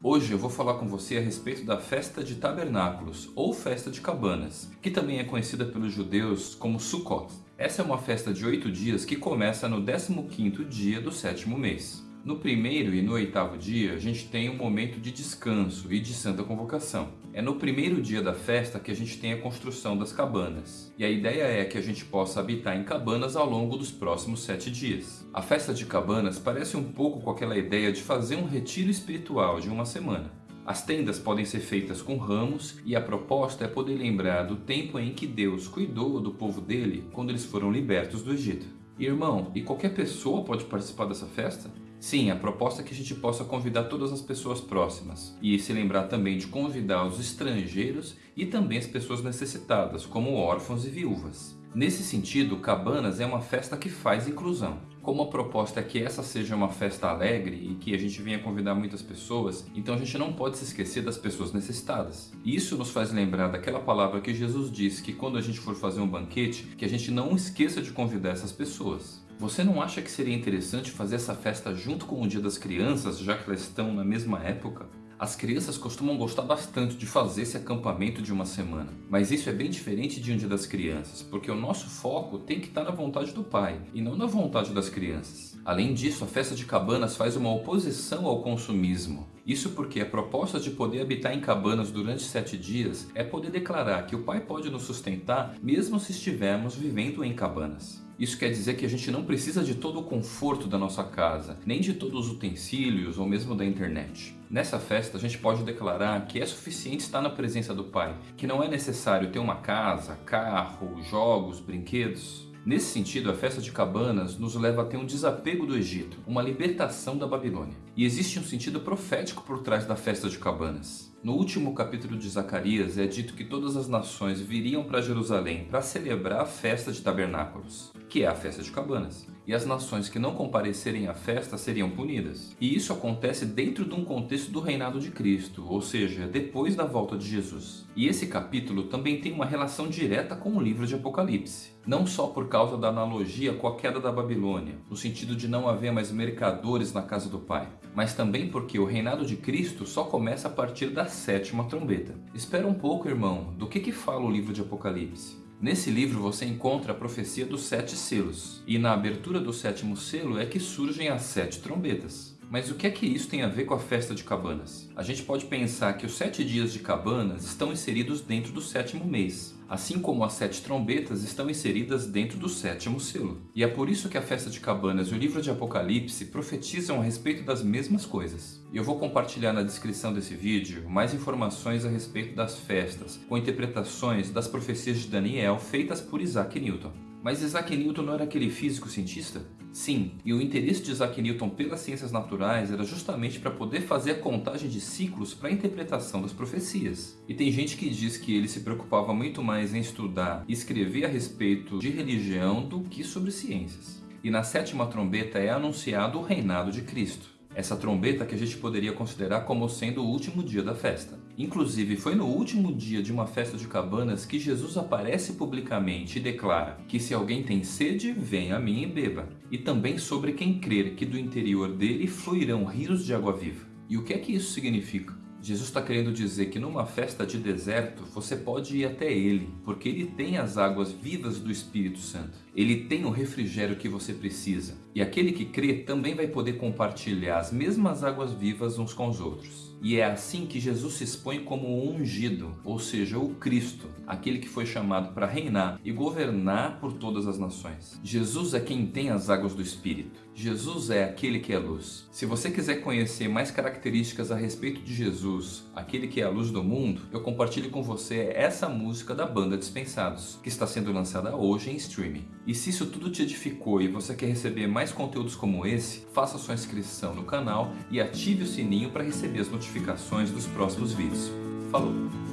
Hoje eu vou falar com você a respeito da Festa de Tabernáculos, ou Festa de Cabanas, que também é conhecida pelos judeus como Sukkot. Essa é uma festa de oito dias que começa no 15º dia do sétimo mês. No primeiro e no oitavo dia, a gente tem um momento de descanso e de santa convocação. É no primeiro dia da festa que a gente tem a construção das cabanas. E a ideia é que a gente possa habitar em cabanas ao longo dos próximos sete dias. A festa de cabanas parece um pouco com aquela ideia de fazer um retiro espiritual de uma semana. As tendas podem ser feitas com ramos e a proposta é poder lembrar do tempo em que Deus cuidou do povo dele quando eles foram libertos do Egito. Irmão, e qualquer pessoa pode participar dessa festa? Sim, a proposta é que a gente possa convidar todas as pessoas próximas e se lembrar também de convidar os estrangeiros e também as pessoas necessitadas, como órfãos e viúvas. Nesse sentido, Cabanas é uma festa que faz inclusão. Como a proposta é que essa seja uma festa alegre e que a gente venha convidar muitas pessoas, então a gente não pode se esquecer das pessoas necessitadas. Isso nos faz lembrar daquela palavra que Jesus disse que quando a gente for fazer um banquete, que a gente não esqueça de convidar essas pessoas. Você não acha que seria interessante fazer essa festa junto com o Dia das Crianças, já que elas estão na mesma época? As crianças costumam gostar bastante de fazer esse acampamento de uma semana, mas isso é bem diferente de um Dia das Crianças, porque o nosso foco tem que estar na vontade do pai e não na vontade das crianças. Além disso, a festa de cabanas faz uma oposição ao consumismo. Isso porque a proposta de poder habitar em cabanas durante sete dias é poder declarar que o pai pode nos sustentar mesmo se estivermos vivendo em cabanas. Isso quer dizer que a gente não precisa de todo o conforto da nossa casa, nem de todos os utensílios ou mesmo da internet. Nessa festa a gente pode declarar que é suficiente estar na presença do Pai, que não é necessário ter uma casa, carro, jogos, brinquedos. Nesse sentido, a festa de cabanas nos leva a ter um desapego do Egito, uma libertação da Babilônia. E existe um sentido profético por trás da festa de cabanas. No último capítulo de Zacarias é dito que todas as nações viriam para Jerusalém para celebrar a festa de tabernáculos, que é a festa de cabanas. E as nações que não comparecerem à festa seriam punidas. E isso acontece dentro de um contexto do reinado de Cristo, ou seja, depois da volta de Jesus. E esse capítulo também tem uma relação direta com o livro de Apocalipse. Não só por causa da analogia com a queda da Babilônia, no sentido de não haver mais mercadores na casa do Pai, mas também porque o reinado de Cristo só começa a partir da sétima trombeta. Espera um pouco, irmão, do que, que fala o livro de Apocalipse? Nesse livro você encontra a profecia dos sete selos, e na abertura do sétimo selo é que surgem as sete trombetas. Mas o que é que isso tem a ver com a festa de cabanas? A gente pode pensar que os sete dias de cabanas estão inseridos dentro do sétimo mês, assim como as sete trombetas estão inseridas dentro do sétimo selo. E é por isso que a festa de cabanas e o livro de Apocalipse profetizam a respeito das mesmas coisas. Eu vou compartilhar na descrição desse vídeo mais informações a respeito das festas, com interpretações das profecias de Daniel feitas por Isaac Newton. Mas Isaac Newton não era aquele físico cientista? Sim, e o interesse de Isaac Newton pelas ciências naturais era justamente para poder fazer a contagem de ciclos para a interpretação das profecias. E tem gente que diz que ele se preocupava muito mais em estudar e escrever a respeito de religião do que sobre ciências. E na sétima trombeta é anunciado o reinado de Cristo essa trombeta que a gente poderia considerar como sendo o último dia da festa. Inclusive, foi no último dia de uma festa de cabanas que Jesus aparece publicamente e declara que se alguém tem sede, venha a mim e beba. E também sobre quem crer que do interior dele fluirão rios de água viva. E o que é que isso significa? Jesus está querendo dizer que numa festa de deserto você pode ir até Ele, porque Ele tem as águas vivas do Espírito Santo. Ele tem o refrigério que você precisa. E aquele que crê também vai poder compartilhar as mesmas águas vivas uns com os outros. E é assim que Jesus se expõe como o ungido, ou seja, o Cristo, aquele que foi chamado para reinar e governar por todas as nações. Jesus é quem tem as águas do Espírito. Jesus é aquele que é luz. Se você quiser conhecer mais características a respeito de Jesus, aquele que é a luz do mundo, eu compartilho com você essa música da banda Dispensados, que está sendo lançada hoje em streaming. E se isso tudo te edificou e você quer receber mais conteúdos como esse, faça sua inscrição no canal e ative o sininho para receber as notificações dos próximos vídeos. Falou!